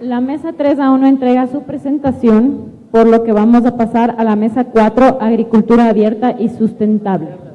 La mesa 3 aún no entrega su presentación, por lo que vamos a pasar a la mesa 4, Agricultura Abierta y Sustentable.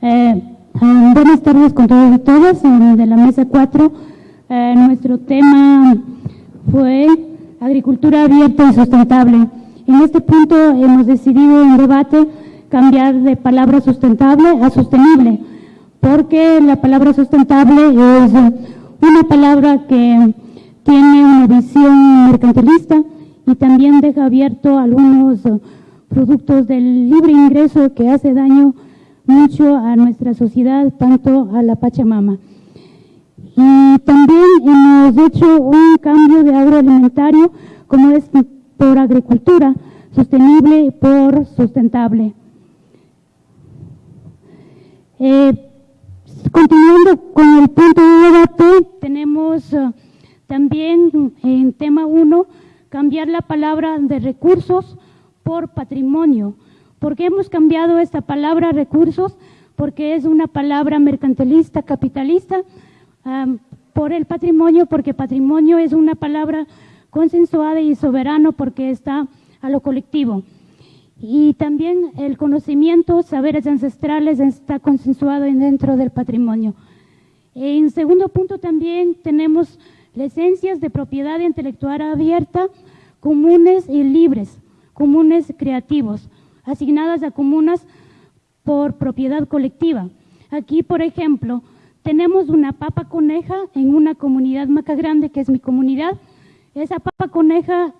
Eh, ah, buenas tardes con todos y todas de la mesa 4. Eh, nuestro tema fue agricultura abierta y sustentable. En este punto hemos decidido en debate cambiar de palabra sustentable a sostenible, porque la palabra sustentable es una palabra que tiene una visión mercantilista y también deja abierto algunos productos del libre ingreso que hace daño mucho a nuestra sociedad, tanto a la Pachamama. Y también hemos hecho un cambio de agroalimentario, como es por agricultura sostenible por sustentable. Eh, continuando con el punto de debate, tenemos uh, también en tema 1 cambiar la palabra de recursos por patrimonio. ¿Por qué hemos cambiado esta palabra recursos? Porque es una palabra mercantilista, capitalista, por el patrimonio, porque patrimonio es una palabra consensuada y soberano porque está a lo colectivo. Y también el conocimiento, saberes ancestrales está consensuado dentro del patrimonio. En segundo punto también tenemos licencias de propiedad intelectual abierta, comunes y libres comunes creativos, asignadas a comunas por propiedad colectiva. Aquí, por ejemplo, tenemos una papa coneja en una comunidad maca grande, que es mi comunidad. Esa papa coneja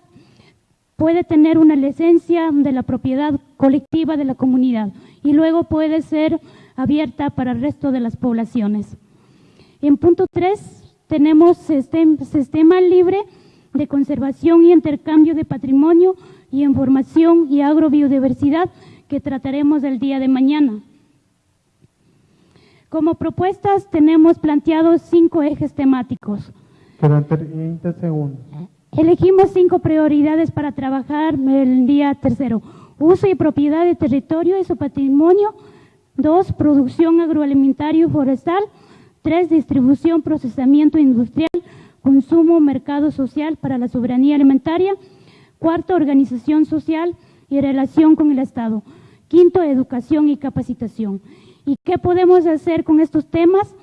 puede tener una licencia de la propiedad colectiva de la comunidad y luego puede ser abierta para el resto de las poblaciones. En punto 3 tenemos sistema libre de conservación y intercambio de patrimonio y en formación y agrobiodiversidad que trataremos el día de mañana. Como propuestas tenemos planteados cinco ejes temáticos. Quedan 30 segundos. Elegimos cinco prioridades para trabajar el día tercero. Uso y propiedad de territorio y su patrimonio. Dos, producción agroalimentario y forestal. Tres, distribución, procesamiento industrial, consumo, mercado social para la soberanía alimentaria. Cuarto, organización social y relación con el Estado. Quinto, educación y capacitación. ¿Y qué podemos hacer con estos temas?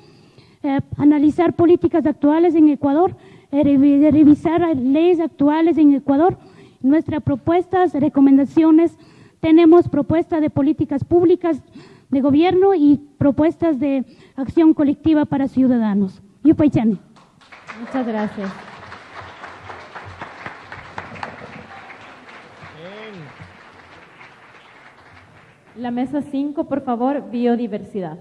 Eh, analizar políticas actuales en Ecuador, eh, revisar leyes actuales en Ecuador. Nuestras propuestas, recomendaciones, tenemos propuestas de políticas públicas de gobierno y propuestas de acción colectiva para ciudadanos. Yupaychane. Muchas gracias. La mesa 5, por favor, biodiversidad.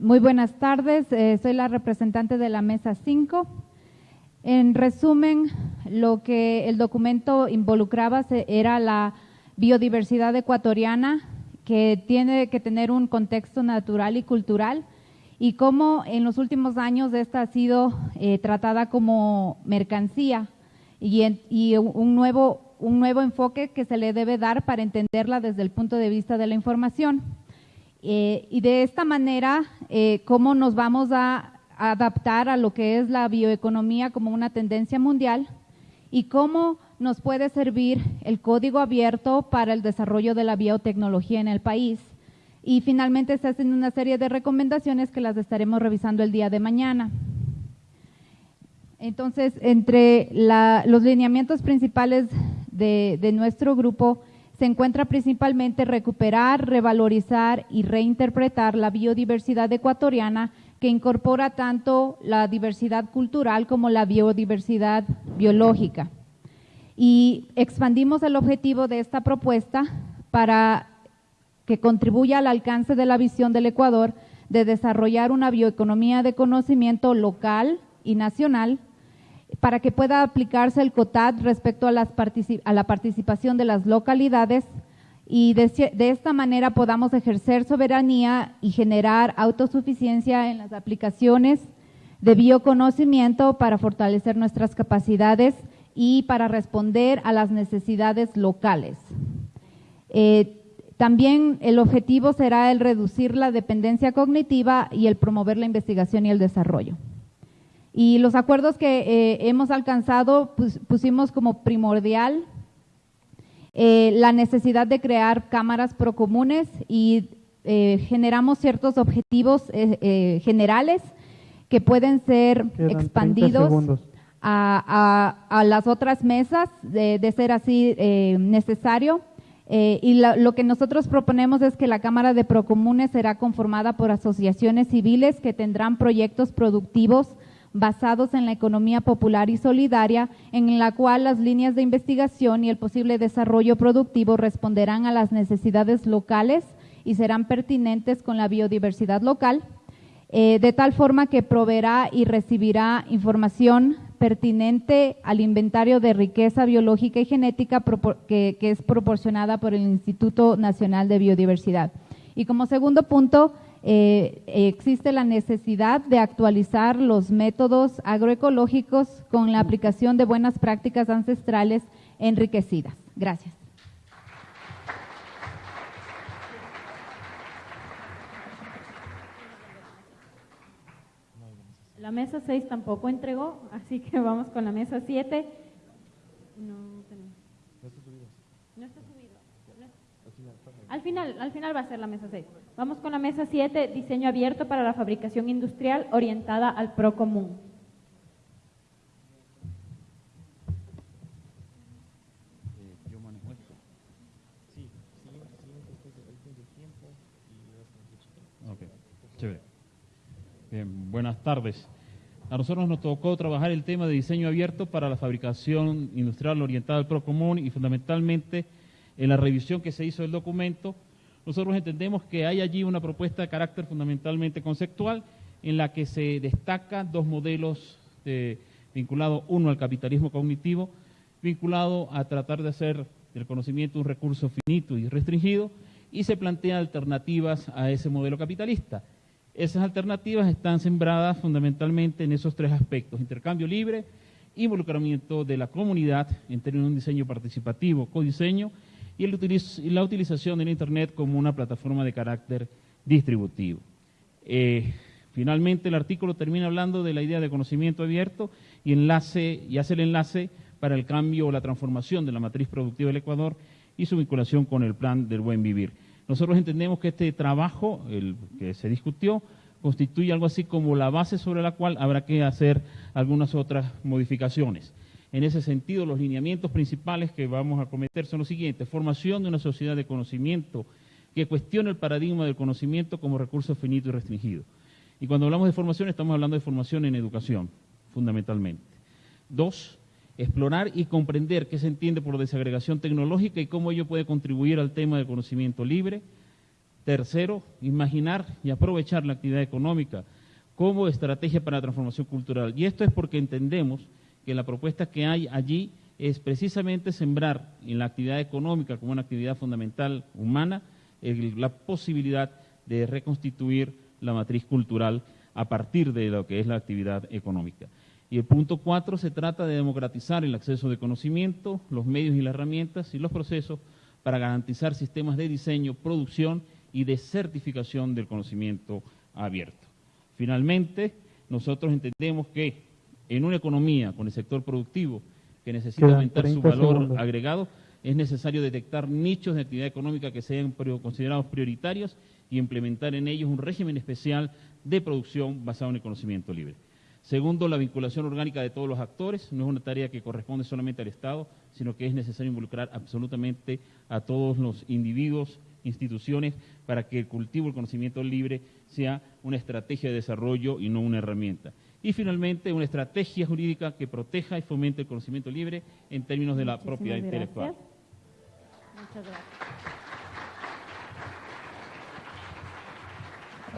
muy buenas tardes, eh, soy la representante de la mesa 5. En resumen, lo que el documento involucraba era la biodiversidad ecuatoriana, que tiene que tener un contexto natural y cultural y cómo en los últimos años esta ha sido eh, tratada como mercancía y, un, nuevo, un nuevo enfoque que se le debe dar para entenderla desde el punto de vista de la información. Eh, y de esta manera, eh, cómo nos vamos a adaptar a lo que es la bioeconomía como una tendencia mundial y cómo nos puede servir el código abierto para el desarrollo de la biotecnología en el país. Y finalmente se hacen una serie de recomendaciones que las estaremos revisando el día de mañana. Entonces, entre los lineamientos principales de, de nuestro grupo se encuentra principalmente recuperar, revalorizar y reinterpretar la biodiversidad ecuatoriana que incorpora tanto la diversidad cultural como la biodiversidad biológica y expandimos el objetivo de esta propuesta para que contribuya al alcance de la visión del Ecuador de desarrollar una bioeconomía de conocimiento local y nacional para que pueda aplicarse el COTAD respecto a, las a la participación de las localidades y de, de, esta manera podamos ejercer soberanía y generar autosuficiencia en las aplicaciones de bioconocimiento para fortalecer nuestras capacidades y para responder a las necesidades locales. Eh, también el objetivo será el reducir la dependencia cognitiva y el promover la investigación y el desarrollo. Y los acuerdos que eh, hemos alcanzado pues, pusimos como primordial eh, la necesidad de crear cámaras procomunes y eh, generamos ciertos objetivos generales que pueden ser expandidos a, las otras mesas de ser así necesario. Eh, y lo que nosotros proponemos es que la Cámara de Procomunes será conformada por asociaciones civiles que tendrán proyectos productivos basados en la economía popular y solidaria, en la cual las líneas de investigación y el posible desarrollo productivo responderán a las necesidades locales y serán pertinentes con la biodiversidad local, eh, de tal forma que proveerá y recibirá información pertinente al inventario de riqueza biológica y genética que, es proporcionada por el Instituto Nacional de Biodiversidad. Y como segundo punto, eh, existe la necesidad de actualizar los métodos agroecológicos con la aplicación de buenas prácticas ancestrales enriquecidas. Gracias. La mesa 6 tampoco entregó, así que vamos con la mesa 7. No, está subido. No está subido. Al final, al final va a ser la mesa 6. Vamos con la mesa 7, diseño abierto para la fabricación industrial orientada al pro común. Bien, buenas tardes. A nosotros nos tocó trabajar el tema de diseño abierto para la fabricación industrial orientada al PROCOMUN y fundamentalmente en la revisión que se hizo del documento, nosotros entendemos que hay allí una propuesta de carácter fundamentalmente conceptual en la que se destacan dos modelos vinculados, uno al capitalismo cognitivo, vinculado a tratar de hacer del conocimiento un recurso finito y restringido, y se plantean alternativas a ese modelo capitalista. Esas alternativas están sembradas fundamentalmente en esos tres aspectos, intercambio libre, involucramiento de la comunidad en términos de un diseño participativo, codiseño, y, la utilización de Internet como una plataforma de carácter distributivo. Eh, finalmente, el artículo termina hablando de la idea de conocimiento abierto y, enlace, y hace el enlace para el cambio o la transformación de la matriz productiva del Ecuador y su vinculación con el plan del buen vivir. Nosotros entendemos que este trabajo, el que se discutió, constituye algo así como la base sobre la cual habrá que hacer algunas otras modificaciones. En ese sentido, los lineamientos principales que vamos a cometer son los siguientes. Formación de una sociedad de conocimiento que cuestione el paradigma del conocimiento como recurso finito y restringido. Y cuando hablamos de formación, estamos hablando de formación en educación, fundamentalmente. Dos, explorar y comprender qué se entiende por desagregación tecnológica y cómo ello puede contribuir al tema del conocimiento libre. Tercero, imaginar y aprovechar la actividad económica como estrategia para la transformación cultural. Y esto es porque entendemos que la propuesta que hay allí es precisamente sembrar en la actividad económica como una actividad fundamental humana la posibilidad de reconstituir la matriz cultural a partir de lo que es la actividad económica. Y el punto cuatro se trata de democratizar el acceso de conocimiento, los medios y las herramientas y los procesos para garantizar sistemas de diseño, producción y de certificación del conocimiento abierto. Finalmente, nosotros entendemos que en una economía con el sector productivo que necesita aumentar su valor agregado, es necesario detectar nichos de actividad económica que sean considerados prioritarios y implementar en ellos un régimen especial de producción basado en el conocimiento libre. Segundo, la vinculación orgánica de todos los actores. No es una tarea que corresponde solamente al Estado, sino que es necesario involucrar absolutamente a todos los individuos, instituciones, para que el cultivo del conocimiento libre sea una estrategia de desarrollo y no una herramienta. Y finalmente, una estrategia jurídica que proteja y fomente el conocimiento libre en términos de la Muchísimas propiedad gracias. intelectual. Muchas gracias.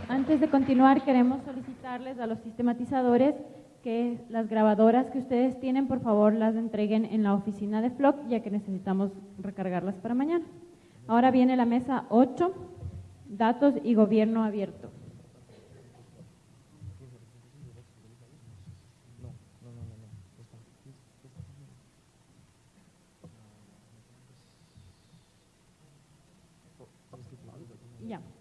Antes de continuar, queremos solicitarles a los sistematizadores que las grabadoras que ustedes tienen, por favor, las entreguen en la oficina de FLOC, ya que necesitamos recargarlas para mañana. Ahora viene la mesa 8, datos y gobierno abierto.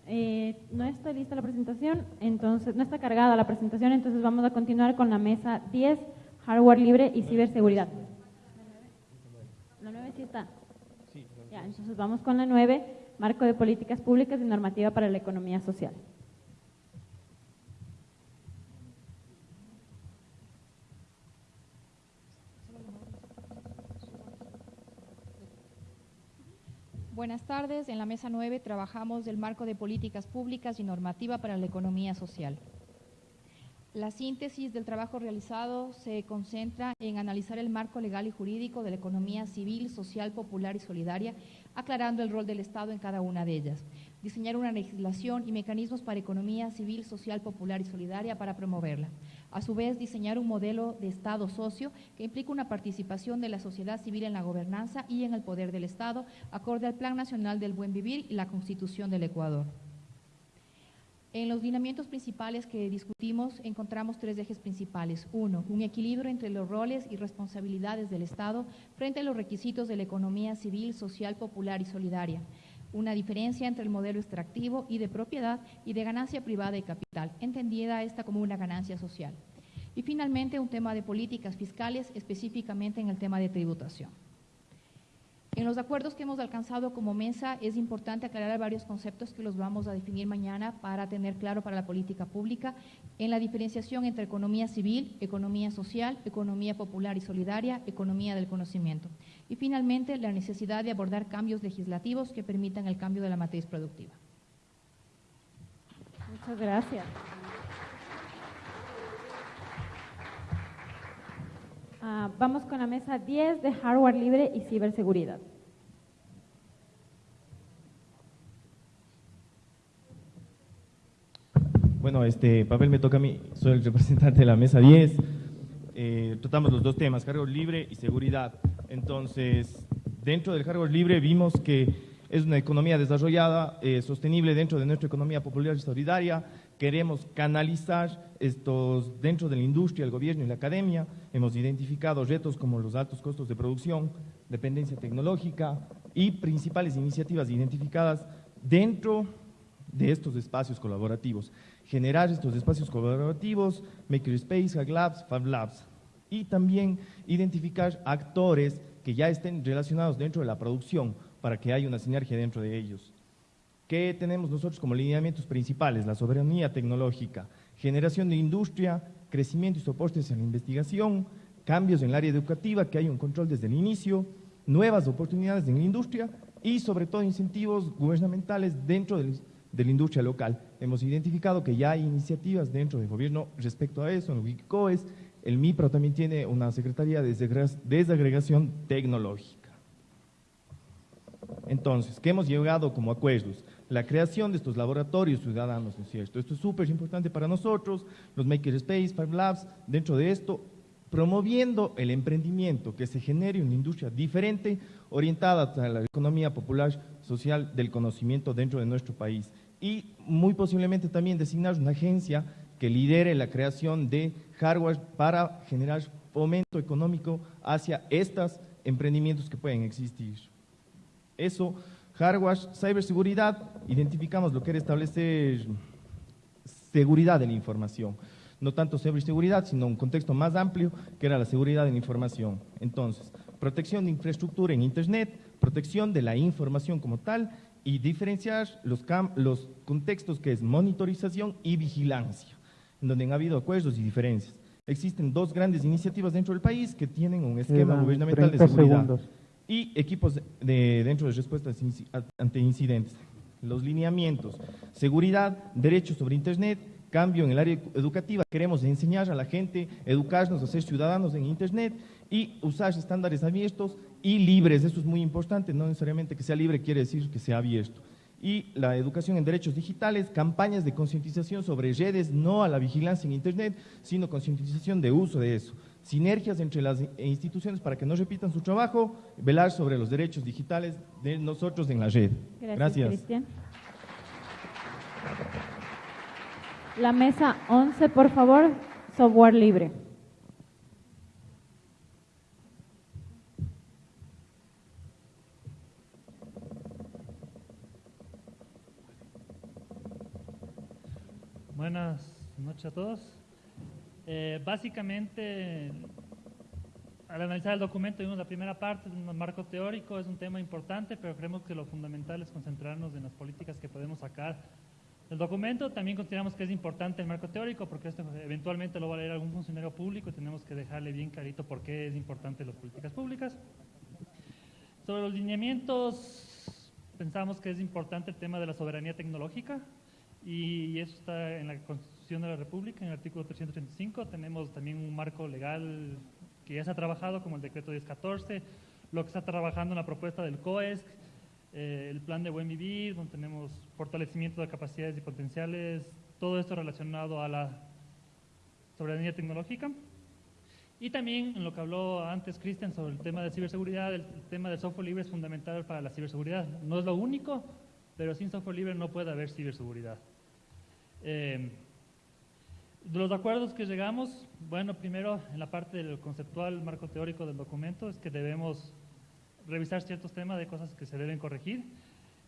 Eh, no está lista la presentación, entonces no está cargada la presentación, entonces vamos a continuar con la mesa 10, hardware libre y ciberseguridad. La 9 sí está. Ya, entonces vamos con la 9, marco de políticas públicas y normativa para la economía social. Buenas tardes. En la mesa 9 trabajamos del marco de políticas públicas y normativa para la economía social. La síntesis del trabajo realizado se concentra en analizar el marco legal y jurídico de la economía civil, social, popular y solidaria, aclarando el rol del Estado en cada una de ellas. Diseñar una legislación y mecanismos para economía civil, social, popular y solidaria para promoverla. A su vez, diseñar un modelo de Estado socio que implica una participación de la sociedad civil en la gobernanza y en el poder del Estado, acorde al Plan Nacional del Buen Vivir y la Constitución del Ecuador. En los lineamientos principales que discutimos encontramos tres ejes principales. Uno, un equilibrio entre los roles y responsabilidades del Estado frente a los requisitos de la economía civil, social, popular y solidaria. Una diferencia entre el modelo extractivo y de propiedad y de ganancia privada y capital, entendida esta como una ganancia social. Y finalmente, un tema de políticas fiscales, específicamente en el tema de tributación. En los acuerdos que hemos alcanzado como mesa es importante aclarar varios conceptos que los vamos a definir mañana para tener claro para la política pública en la diferenciación entre economía civil, economía social, economía popular y solidaria, economía del conocimiento. Y finalmente, la necesidad de abordar cambios legislativos que permitan el cambio de la matriz productiva. Muchas gracias. Ah, vamos con la mesa 10 de hardware libre y ciberseguridad. Bueno, este papel me toca a mí, soy el representante de la mesa 10. Eh, tratamos los dos temas, hardware libre y seguridad. Entonces, dentro del hardware libre vimos que es una economía desarrollada, eh, sostenible dentro de nuestra economía popular y solidaria. Queremos canalizar estos dentro de la industria, el gobierno y la academia. Hemos identificado retos como los altos costos de producción, dependencia tecnológica y principales iniciativas identificadas dentro de estos espacios colaborativos. Generar estos espacios colaborativos, Makerspace, Hack Labs, Fab Labs. Y también identificar actores que ya estén relacionados dentro de la producción para que haya una sinergia dentro de ellos. ¿Qué tenemos nosotros como lineamientos principales? La soberanía tecnológica, generación de industria, crecimiento y soportes en la investigación, cambios en el área educativa, que hay un control desde el inicio, nuevas oportunidades en la industria y sobre todo incentivos gubernamentales dentro de la industria local. Hemos identificado que ya hay iniciativas dentro del gobierno respecto a eso, en el el MIPRO también tiene una Secretaría de Desagre- Desagregación Tecnológica. Entonces, ¿qué hemos llegado como acuerdos? La creación de estos laboratorios ciudadanos, ¿no es cierto? Esto es súper importante para nosotros, los Makerspace, Fab Labs, dentro de esto, promoviendo el emprendimiento, que se genere una industria diferente, orientada a la economía popular social del conocimiento dentro de nuestro país. Y muy posiblemente también designar una agencia que lidere la creación de hardware para generar fomento económico hacia estos emprendimientos que pueden existir. Eso, hardware, ciberseguridad, identificamos lo que era establecer seguridad de la información. No tanto ciberseguridad, sino un contexto más amplio que era la seguridad de la información. Entonces, protección de infraestructura en Internet, protección de la información como tal y diferenciar los, cam- los contextos que es monitorización y vigilancia, en donde han habido acuerdos y diferencias. Existen dos grandes iniciativas dentro del país que tienen un esquema Quedan gubernamental de 30 seguridad segundos. Y equipos de, dentro de respuestas ante incidentes. Los lineamientos, seguridad, derechos sobre Internet, cambio en el área educativa. Queremos enseñar a la gente, educarnos, a ser ciudadanos en Internet y usar estándares abiertos y libres. Eso es muy importante, no necesariamente que sea libre quiere decir que sea abierto. Y la educación en derechos digitales, campañas de concientización sobre redes, no a la vigilancia en Internet, sino concientización de uso de eso. Sinergias entre las instituciones para que no repitan su trabajo, velar sobre los derechos digitales de nosotros en la red. Gracias. Cristian. La mesa 11, por favor, software libre. Buenas noches a todos. Eh, básicamente, al analizar el documento, vimos la primera parte, un marco teórico, es un tema importante, pero creemos que lo fundamental es concentrarnos en las políticas que podemos sacar del documento. También consideramos que es importante el marco teórico, porque esto eventualmente lo va a leer algún funcionario público y tenemos que dejarle bien clarito por qué es importante las políticas públicas. Sobre los lineamientos, pensamos que es importante el tema de la soberanía tecnológica y eso está en la Constitución de la República, en el artículo 335. Tenemos también un marco legal que ya se ha trabajado, como el decreto 1014, lo que está trabajando en la propuesta del COESC, eh, el plan de buen vivir, donde tenemos fortalecimiento de capacidades y potenciales, todo esto relacionado a la soberanía tecnológica. Y también en lo que habló antes Cristian sobre el tema de ciberseguridad, el tema del software libre es fundamental para la ciberseguridad. No es lo único, pero sin software libre no puede haber ciberseguridad. Eh, de los acuerdos que llegamos, bueno, primero en la parte del conceptual marco teórico del documento es que debemos revisar ciertos temas de cosas que se deben corregir.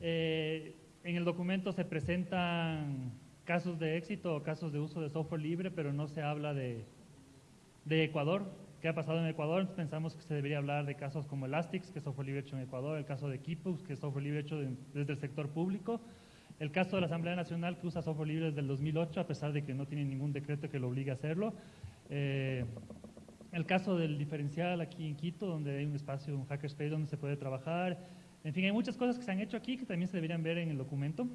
Eh, en el documento se presentan casos de éxito o casos de uso de software libre, pero no se habla de, de Ecuador. ¿Qué ha pasado en Ecuador? Pensamos que se debería hablar de casos como Elastix, que es software libre hecho en Ecuador, el caso de Kipux, que es software libre hecho desde el sector público, el caso de la Asamblea Nacional que usa software libre desde el 2008, a pesar de que no tiene ningún decreto que lo obligue a hacerlo. Eh, el caso del diferencial aquí en Quito, donde hay un espacio, un hackerspace donde se puede trabajar. En fin, hay muchas cosas que se han hecho aquí que también se deberían ver en el documento.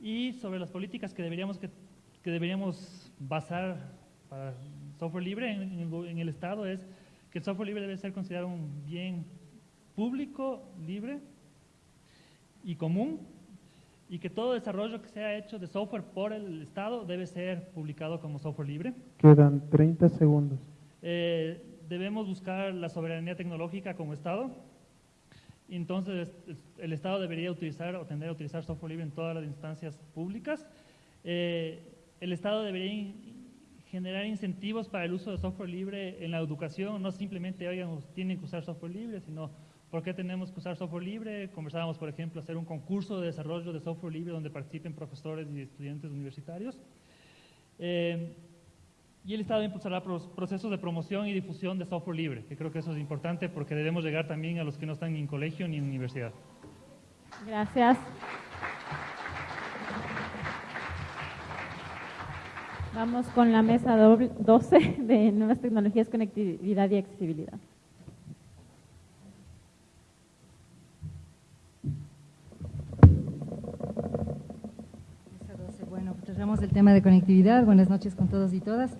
Y sobre las políticas que deberíamos, que, deberíamos basar para software libre en, en el Estado es que el software libre debe ser considerado un bien público, libre y común y que todo desarrollo que sea hecho de software por el Estado debe ser publicado como software libre. Quedan 30 segundos. Eh, debemos buscar la soberanía tecnológica como Estado. Entonces, el Estado debería utilizar o tender a utilizar software libre en todas las instancias públicas. Eh, el Estado debería generar incentivos para el uso de software libre en la educación, no simplemente, oigan, tienen que usar software libre, sino ¿Por qué tenemos que usar software libre? Conversábamos, por ejemplo, hacer un concurso de desarrollo de software libre donde participen profesores y estudiantes universitarios. Eh, y el Estado impulsará procesos de promoción y difusión de software libre, que creo que eso es importante porque debemos llegar también a los que no están ni en colegio ni en universidad. Gracias. Vamos con la mesa 12 de nuevas tecnologías, conectividad y accesibilidad. Tratamos el tema de conectividad. Buenas noches con todos y todas.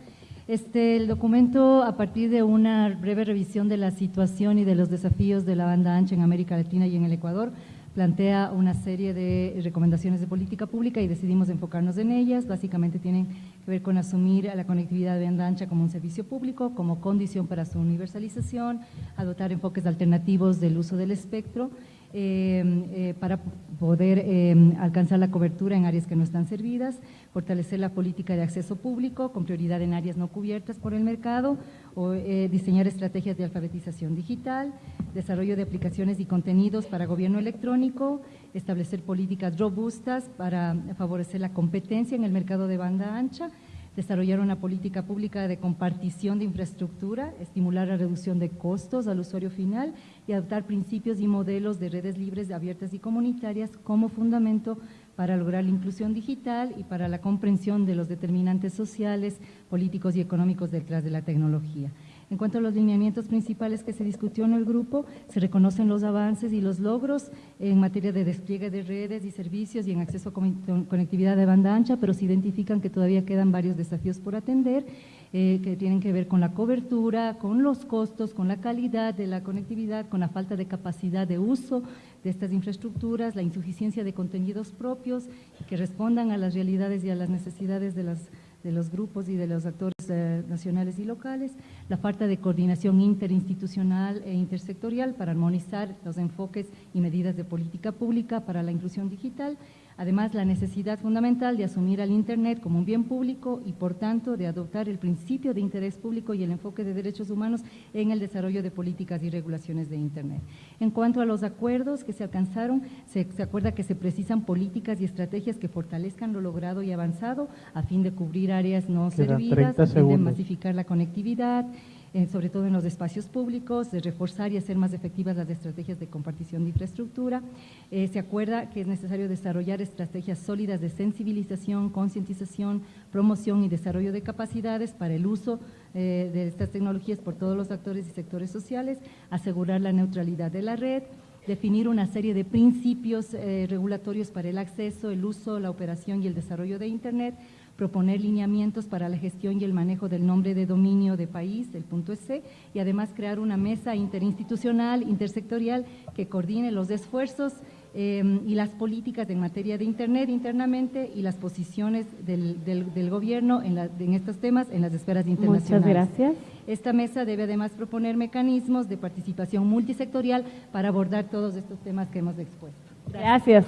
Este, el documento, a partir de una breve revisión de la situación y de los desafíos de la banda ancha en América Latina y en el Ecuador, plantea una serie de recomendaciones de política pública y decidimos enfocarnos en ellas. Básicamente tienen que ver con asumir a la conectividad de banda ancha como un servicio público, como condición para su universalización, adoptar enfoques alternativos del uso del espectro eh, eh, para poder eh, alcanzar la cobertura en áreas que no están servidas, fortalecer la política de acceso público con prioridad en áreas no cubiertas por el mercado, o diseñar estrategias de alfabetización digital, desarrollo de aplicaciones y contenidos para gobierno electrónico, establecer políticas robustas para favorecer la competencia en el mercado de banda ancha, desarrollar una política pública de compartición de infraestructura, estimular la reducción de costos al usuario final y adoptar principios y modelos de redes libres, abiertas y comunitarias como fundamento para lograr la inclusión digital y para la comprensión de los determinantes sociales, políticos y económicos detrás de la tecnología. En cuanto a los lineamientos principales que se discutió en el grupo, se reconocen los avances y los logros en materia de despliegue de redes y servicios y en acceso a conectividad de banda ancha, pero se identifican que todavía quedan varios desafíos por atender eh, que tienen que ver con la cobertura, con los costos, con la calidad de la conectividad, con la falta de capacidad de uso de estas infraestructuras, la insuficiencia de contenidos propios que respondan a las realidades y a las necesidades de, las, de los grupos y de los actores eh, nacionales y locales, la falta de coordinación interinstitucional e intersectorial para armonizar los enfoques y medidas de política pública para la inclusión digital Además, la necesidad fundamental de asumir al Internet como un bien público y, por tanto, de adoptar el principio de interés público y el enfoque de derechos humanos en el desarrollo de políticas y regulaciones de Internet. En cuanto a los acuerdos que se alcanzaron, se, acuerda que se precisan políticas y estrategias que fortalezcan lo logrado y avanzado a fin de cubrir áreas no servidas, a fin de masificar la conectividad, eh, sobre todo en los espacios públicos, de reforzar y hacer más efectivas las estrategias de compartición de infraestructura. Eh, se acuerda que es necesario desarrollar estrategias sólidas de sensibilización, concientización, promoción y desarrollo de capacidades para el uso eh, de estas tecnologías por todos los actores y sectores sociales, asegurar la neutralidad de la red, definir una serie de principios regulatorios para el acceso, el uso, la operación y el desarrollo de Internet, proponer lineamientos para la gestión y el manejo del nombre de dominio de país, el punto S, y además crear una mesa interinstitucional, intersectorial, que coordine los esfuerzos eh, y las políticas en materia de Internet internamente y las posiciones del, gobierno en, en, estos temas en las esferas internacionales. Muchas gracias. Esta mesa debe además proponer mecanismos de participación multisectorial para abordar todos estos temas que hemos expuesto. gracias.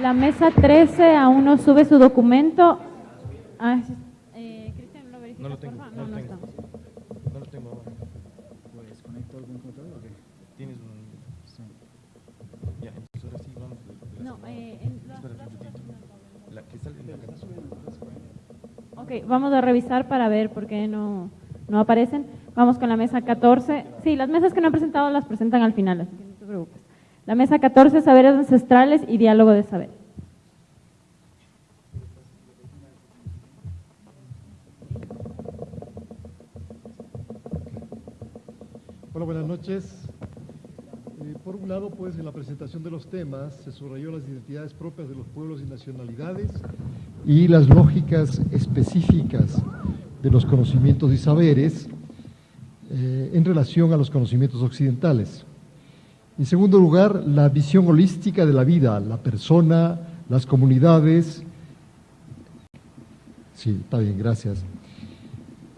La mesa 13 aún no sube su documento. Ah, eh, Cristian, ¿lo verifica, no lo tengo, No, no, no, tengo. está. no lo tengo ahora. Pues conecto algún control o qué? Tienes un... Sí. Ya, entonces ahora sí vamos. De, de la No, semana. eh, en la- Espérate un minutito. La que sale en la canción. Ok, vamos a revisar para ver por qué no, no aparecen. Vamos con la mesa 14. Sí, las mesas que no han presentado las presentan al final, así que no te preocupes. La mesa 14, saberes ancestrales y diálogo de saber. Hola, buenas noches. Eh, por un lado, pues, en la presentación de los temas se subrayó las identidades propias de los pueblos y nacionalidades y las lógicas específicas de los conocimientos y saberes eh, en relación a los conocimientos occidentales. En segundo lugar, la visión holística de la vida, la persona, las comunidades. Sí, está bien, gracias.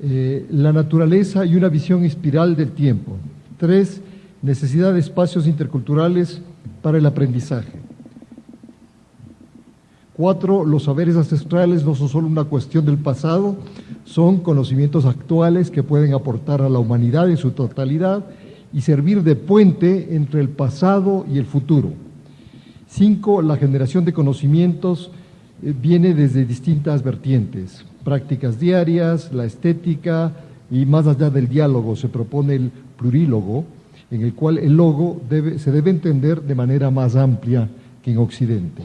Eh, la naturaleza y una visión espiral del tiempo. Tres, necesidad de espacios interculturales para el aprendizaje. Cuatro, los saberes ancestrales no son solo una cuestión del pasado, son conocimientos actuales que pueden aportar a la humanidad en su totalidad y servir de puente entre el pasado y el futuro. Cinco, la generación de conocimientos eh, viene desde distintas vertientes, prácticas diarias, la estética y más allá del diálogo se propone el plurílogo, en el cual el logo se debe entender de manera más amplia que en Occidente.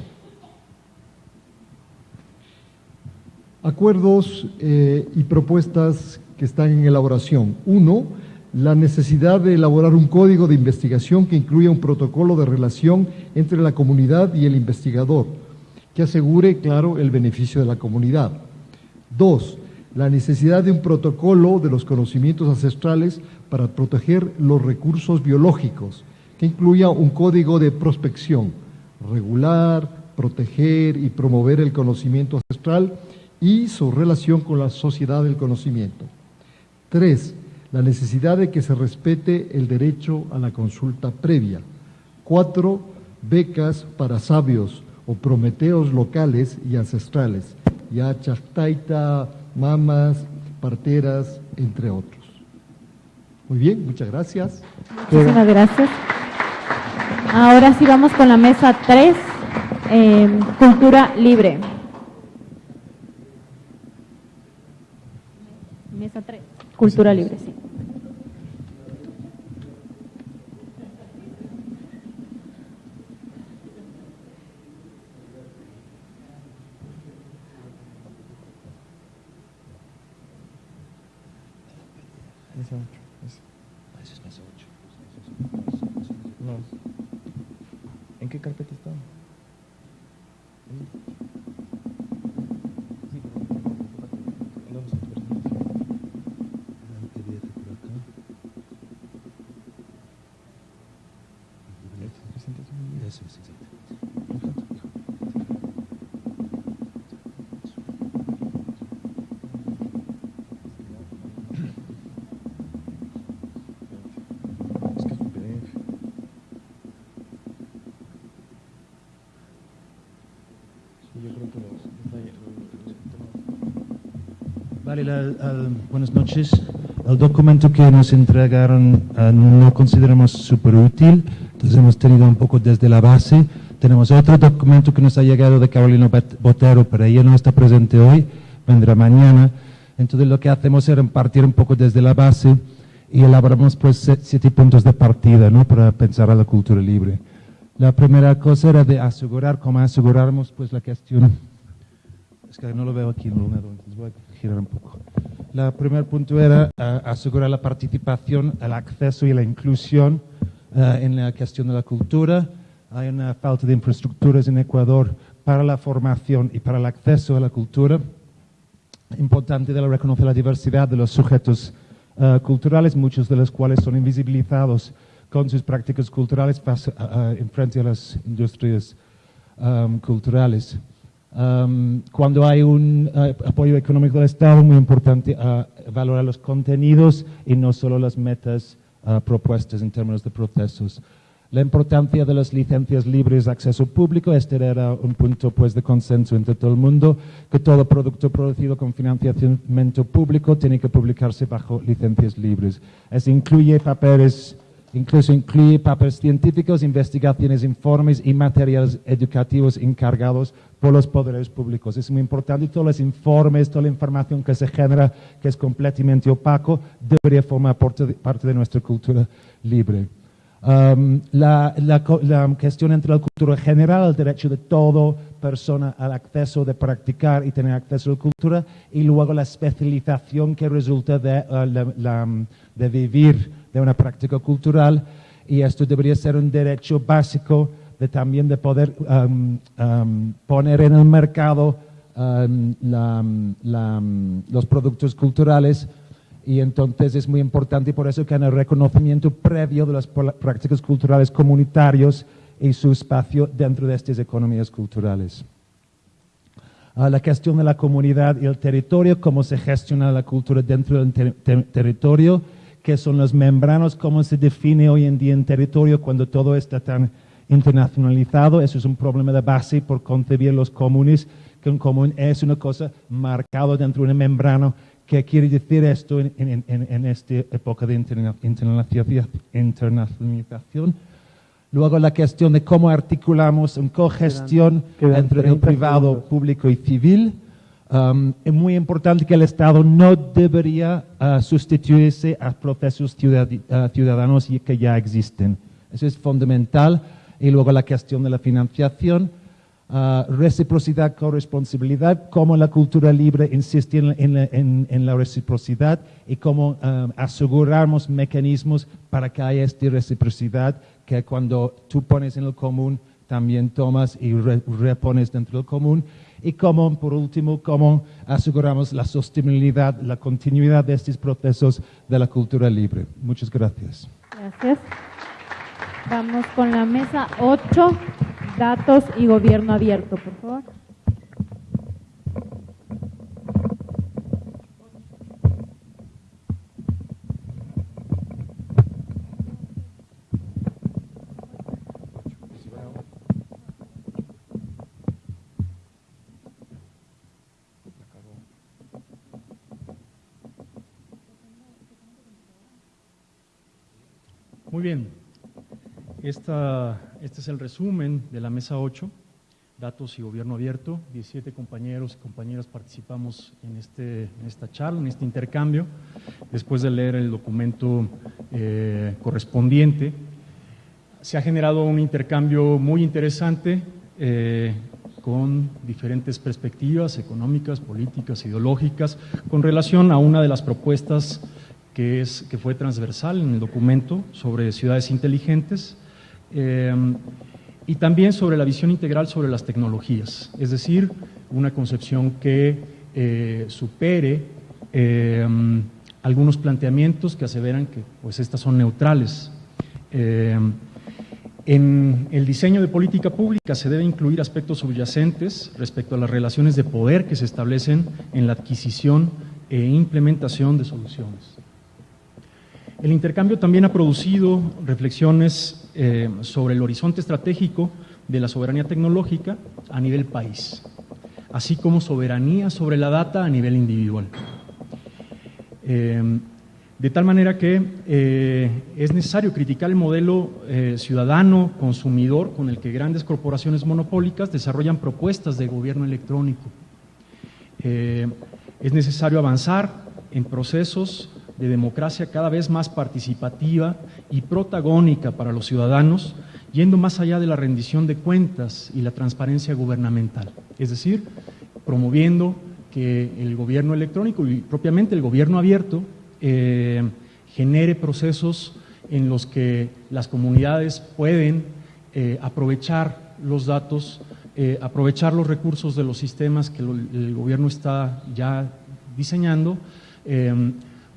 Acuerdos eh, y propuestas que están en elaboración. Uno, la necesidad de elaborar un código de investigación que incluya un protocolo de relación entre la comunidad y el investigador, que asegure, claro, el beneficio de la comunidad. Dos, la necesidad de un protocolo de los conocimientos ancestrales para proteger los recursos biológicos, que incluya un código de prospección, regular, proteger y promover el conocimiento ancestral y su relación con la sociedad del conocimiento. Tres, la necesidad de que se respete el derecho a la consulta previa. Cuatro, becas para sabios o prometeos locales y ancestrales, ya chactaita, mamas, parteras, entre otros. Muy bien, muchas gracias. Muchísimas gracias. Ahora sí vamos con la mesa 3, eh, cultura libre. Mesa 3, cultura libre, sí. mesa 8. Esa es mesa 8. No. ¿En qué carpeta está? ¿Dónde está tu presentación? El PDF por acá. Esta presentación. Eso es exactamente. Es que es un PDF. Sí, yo creo que los, está ahí, la- al- buenas noches. El documento que nos entregaron eh, no lo consideramos súper útil, entonces hemos tenido un poco desde la base. Tenemos otro documento que nos ha llegado de Carolina Bot- Botero, pero ella no está presente hoy, vendrá mañana. Entonces lo que hacemos es partir un poco desde la base y elaboramos pues siete puntos de partida ¿no? para pensar a la cultura libre. La primera cosa era de asegurar, cómo asegurarnos pues la cuestión es que no lo veo aquí en el ordenador, entonces voy girar un primer punto era eh, asegurar la participación, el acceso y la inclusión eh, en la cuestión de la cultura. Hay una falta de infraestructuras en Ecuador para la formación y para el acceso a la cultura. Importante de reconocer la diversidad de los sujetos eh, culturales, muchos de los cuales son invisibilizados con sus prácticas culturales en frente a las industrias culturales. Cuando hay un eh, apoyo económico del Estado, muy importante eh, valorar los contenidos y no solo las metas eh, propuestas en términos de procesos. La importancia de las licencias libres de acceso público, este era un punto pues, de consenso entre todo el mundo, que todo producto producido con financiamiento público tiene que publicarse bajo licencias libres. Eso incluye papeles Incluso incluye papeles científicos, investigaciones, informes y materiales educativos encargados por los poderes públicos. Es muy importante. Todos los informes, toda la información que se genera, que es completamente opaco, debería formar parte de, nuestra cultura libre. Um, la, cuestión entre la cultura general, el derecho de toda persona al acceso de practicar y tener acceso a la cultura, y luego la especialización que resulta de, uh, um, de vivir de una práctica cultural, y esto debería ser un derecho básico también de poder um, um, poner en el mercado um, los productos culturales y entonces es muy importante y por eso que hay un reconocimiento previo de las prácticas culturales comunitarios y su espacio dentro de estas economías culturales. Ah, la cuestión de la comunidad y el territorio, cómo se gestiona la cultura dentro del ter- ter- territorio, qué son los membranos, cómo se define hoy en día en territorio cuando todo está tan internacionalizado. Eso es un problema de base por concebir los comunes, que un común es una cosa marcada dentro de un membrano. ¿Qué quiere decir esto en, en- en- en esta época de interna- internacionalización? Luego la cuestión de cómo articulamos una cogestión entre el 30 privado, público y civil. Um, es muy importante que el Estado no debería uh, sustituirse a procesos ciudad- uh, ciudadanos que ya existen. Eso es fundamental. Y luego la cuestión de la financiación, uh, reciprocidad, corresponsabilidad, cómo la cultura libre insiste en, en la- en- en la reciprocidad y cómo um, aseguramos mecanismos para que haya esta reciprocidad, que cuando tú pones en el común, también tomas y re- repones dentro del común. Y cómo, por último, cómo aseguramos la sostenibilidad, la continuidad de estos procesos de la cultura libre. Muchas gracias. Gracias. Vamos con la mesa 8, datos y gobierno abierto, por favor. Muy bien. Esta, este es el resumen de la mesa 8, datos y gobierno abierto. 17 compañeros y compañeras participamos en, este, en esta charla, en este intercambio, después de leer el documento eh, correspondiente. Se ha generado un intercambio muy interesante eh, con diferentes perspectivas económicas, políticas, ideológicas, con relación a una de las propuestas que, es, que fue transversal en el documento sobre ciudades inteligentes eh, y también sobre la visión integral sobre las tecnologías, es decir, una concepción que eh, supere eh, algunos planteamientos que aseveran que pues, estas son neutrales. En el diseño de política pública se debe incluir aspectos subyacentes respecto a las relaciones de poder que se establecen en la adquisición e implementación de soluciones. El intercambio también ha producido reflexiones eh, sobre el horizonte estratégico de la soberanía tecnológica a nivel país, así como soberanía sobre la data a nivel individual. Eh, de tal manera que eh, es necesario criticar el modelo ciudadano, consumidor, con el que grandes corporaciones monopólicas desarrollan propuestas de gobierno electrónico. es necesario avanzar en procesos de democracia cada vez más participativa y protagónica para los ciudadanos, yendo más allá de la rendición de cuentas y la transparencia gubernamental. Es decir, promoviendo que el gobierno electrónico y propiamente el gobierno abierto eh, genere procesos en los que las comunidades pueden eh, aprovechar los datos, eh, aprovechar los recursos de los sistemas que el gobierno está ya diseñando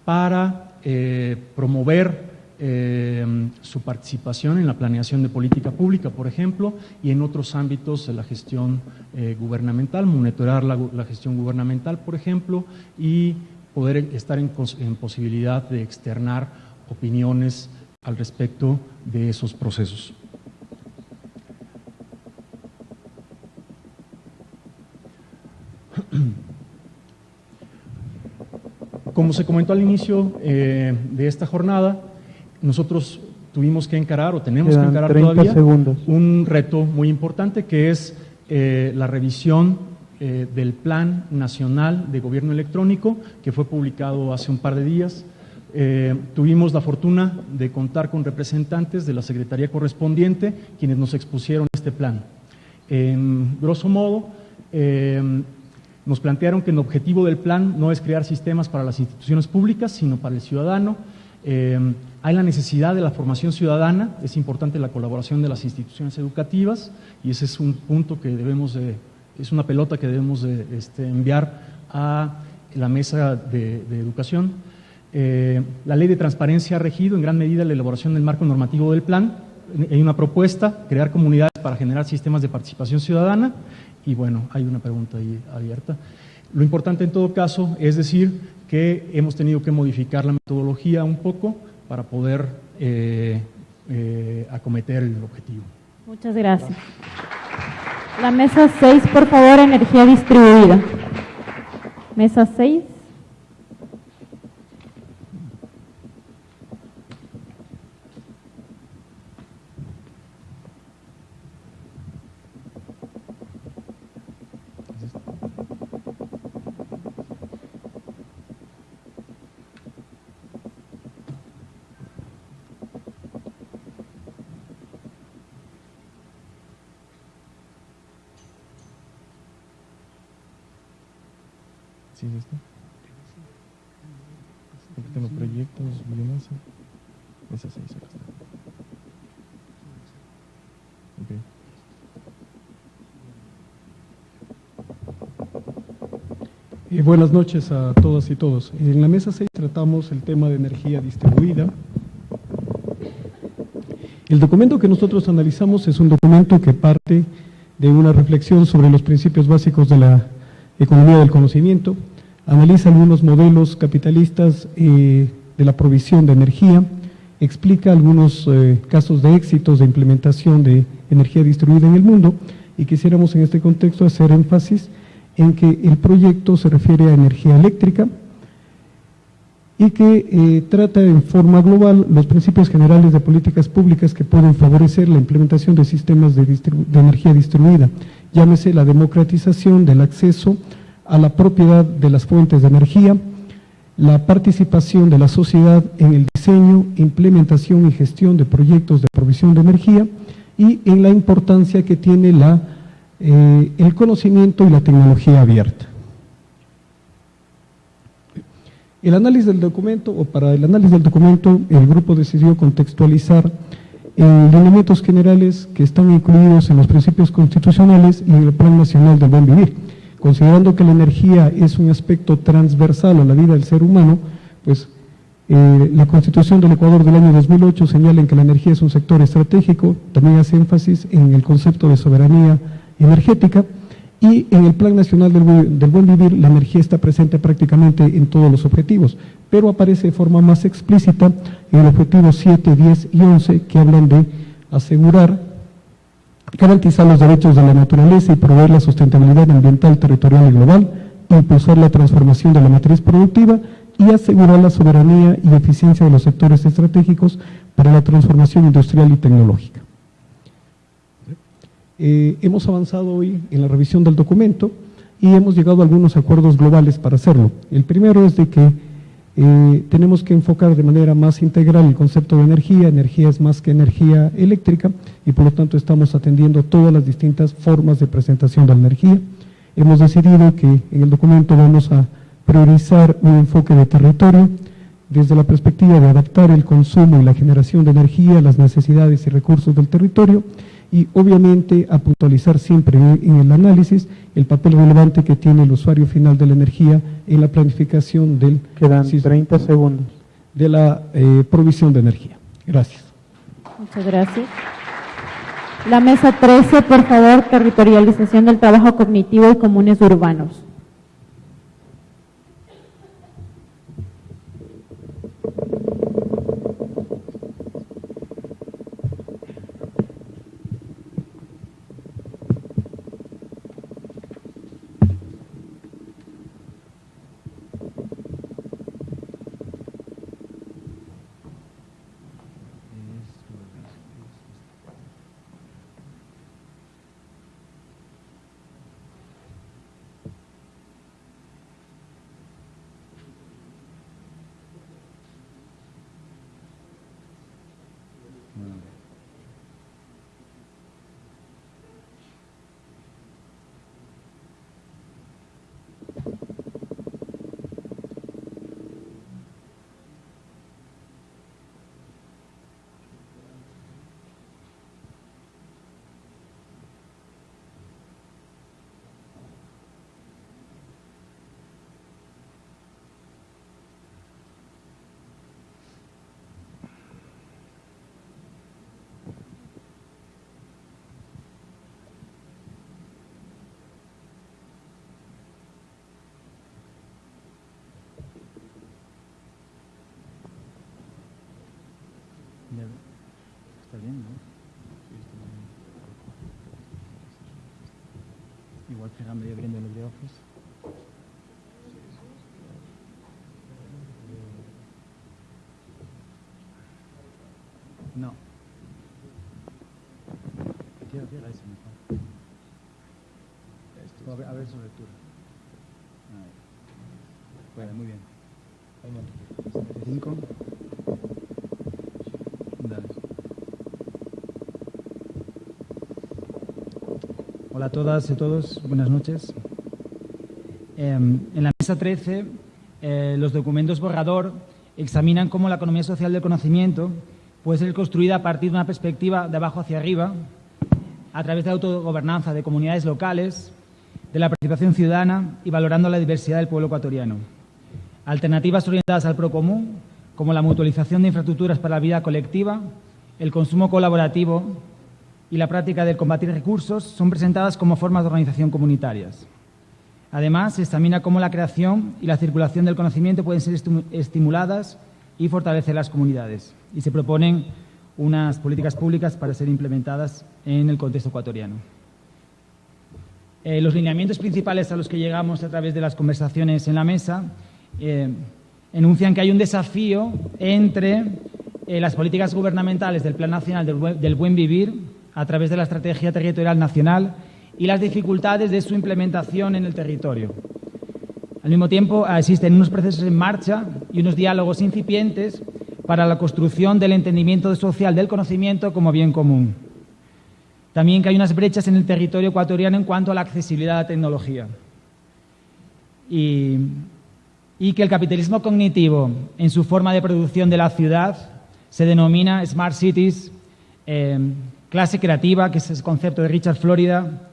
para eh, promover eh, su participación en la planeación de política pública, por ejemplo, y en otros ámbitos de la gestión eh, gubernamental, monitorar la, gestión gubernamental, por ejemplo, y poder estar en, en posibilidad de externar opiniones al respecto de esos procesos. Como se comentó al inicio eh, de esta jornada, nosotros tuvimos que encarar o tenemos que encarar todavía un reto muy importante que es eh, la revisión eh, del Plan Nacional de Gobierno Electrónico que fue publicado hace un par de días. tuvimos la fortuna de contar con representantes de la Secretaría correspondiente quienes nos expusieron este plan. En grosso modo, nos plantearon que el objetivo del plan no es crear sistemas para las instituciones públicas, sino para el ciudadano. Eh, hay la necesidad de la formación ciudadana, es importante la colaboración de las instituciones educativas y ese es un punto que debemos de, es una pelota que debemos de, este, enviar a la mesa de, educación. Eh, la ley de transparencia ha regido en gran medida la elaboración del marco normativo del plan. Hay una propuesta, crear comunidades para generar sistemas de participación ciudadana y bueno, hay una pregunta ahí abierta. Lo importante en todo caso es decir que hemos tenido que modificar la metodología un poco para poder eh, eh, acometer el objetivo. Muchas gracias. La mesa 6, por favor, energía distribuida. Mesa 6. Buenas noches a todas y todos. En la mesa 6 tratamos el tema de energía distribuida. El documento que nosotros analizamos es un documento que parte de una reflexión sobre los principios básicos de la economía del conocimiento, analiza algunos modelos capitalistas eh, de la provisión de energía, explica algunos eh, casos de éxitos de implementación de energía distribuida en el mundo y quisiéramos en este contexto hacer énfasis en que el proyecto se refiere a energía eléctrica y que eh, trata en forma global los principios generales de políticas públicas que pueden favorecer la implementación de sistemas de, de energía distribuida, llámese la democratización del acceso a la propiedad de las fuentes de energía, la participación de la sociedad en el diseño, implementación y gestión de proyectos de provisión de energía y en la importancia que tiene la eh, el conocimiento y la tecnología abierta. El análisis del documento, o para el análisis del documento, el grupo decidió contextualizar en lineamientos generales que están incluidos en los principios constitucionales y en el Plan Nacional del Buen Vivir. Considerando que la energía es un aspecto transversal a la vida del ser humano, pues eh, la Constitución del Ecuador del año 2008 señala que la energía es un sector estratégico, también hace énfasis en el concepto de soberanía energética y en el Plan Nacional del, Buen Vivir la energía está presente prácticamente en todos los objetivos, pero aparece de forma más explícita en el objetivo 7, 10 y 11 que hablan de asegurar, garantizar los derechos de la naturaleza y proveer la sustentabilidad ambiental, territorial y global, impulsar la transformación de la matriz productiva y asegurar la soberanía y eficiencia de los sectores estratégicos para la transformación industrial y tecnológica. Eh, hemos avanzado hoy en la revisión del documento y hemos llegado a algunos acuerdos globales para hacerlo. El primero es de que eh, tenemos que enfocar de manera más integral el concepto de energía. Energía es más que energía eléctrica y por lo tanto estamos atendiendo todas las distintas formas de presentación de la energía. Hemos decidido que en el documento vamos a priorizar un enfoque de territorio desde la perspectiva de adaptar el consumo y la generación de energía a las necesidades y recursos del territorio y obviamente a puntualizar siempre en el análisis el papel relevante que tiene el usuario final de la energía en la planificación del Quedan 30 segundos. de la eh, provisión de energía. Gracias. Muchas gracias. La mesa 13, por favor, territorialización del trabajo cognitivo y comunes urbanos. Está bien, ¿no? Igual que medio abriendo el LibreOffice. No. Tira, tira ese mejor. A ver, su lectura. Bueno, muy bien. 25. Hola a todas y todos, buenas noches. Em, en la mesa 13, eh, los documentos borrador examinan cómo la economía social del conocimiento puede ser construida a partir de una perspectiva de abajo hacia arriba, a través de autogobernanza de comunidades locales, de la participación ciudadana y valorando la diversidad del pueblo ecuatoriano. Alternativas orientadas al procomún, como la mutualización de infraestructuras para la vida colectiva, el consumo colaborativo y la práctica del combatir recursos, son presentadas como formas de organización comunitarias. Además, se examina cómo la creación y la circulación del conocimiento pueden ser estimuladas y fortalecer las comunidades. Y se proponen unas políticas públicas para ser implementadas en el contexto ecuatoriano. Eh, los lineamientos principales a los que llegamos a través de las conversaciones en la mesa eh, enuncian que hay un desafío entre eh, las políticas gubernamentales del Plan Nacional del Buen, Vivir a través de la Estrategia Territorial Nacional y las dificultades de su implementación en el territorio. Al mismo tiempo, existen unos procesos en marcha y unos diálogos incipientes para la construcción del entendimiento social del conocimiento como bien común. También que hay unas brechas en el territorio ecuatoriano en cuanto a la accesibilidad a la tecnología. Y que el capitalismo cognitivo en su forma de producción de la ciudad se denomina Smart Cities, eh, clase creativa, que es el concepto de Richard Florida,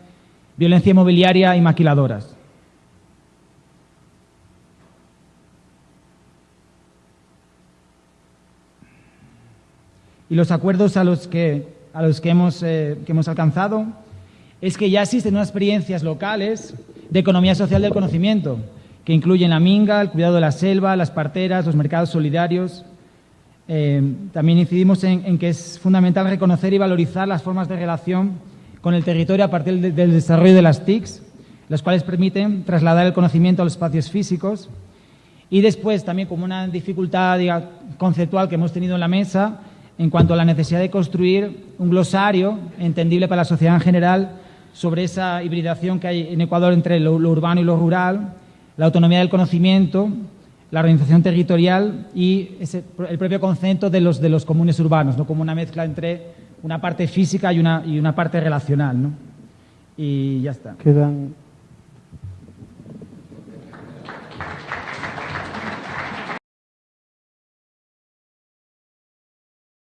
violencia inmobiliaria y maquiladoras. Y los acuerdos a los que, a los que, hemos, eh, que hemos alcanzado es que ya existen unas experiencias locales de economía social del conocimiento, que incluyen la minga, el cuidado de la selva, las parteras, los mercados solidarios. Eh, también incidimos en, que es fundamental reconocer y valorizar las formas de relación con el territorio a partir del desarrollo de las TICs, las cuales permiten trasladar el conocimiento a los espacios físicos. Y después, también como una dificultad conceptual que hemos tenido en la mesa, en cuanto a la necesidad de construir un glosario entendible para la sociedad en general sobre esa hibridación que hay en Ecuador entre lo, urbano y lo rural, la autonomía del conocimiento, la organización territorial y el propio concepto de los, de los comunes urbanos, ¿no? como una mezcla entre una parte física y una, y una parte relacional. ¿no? Y ya está. Quedan.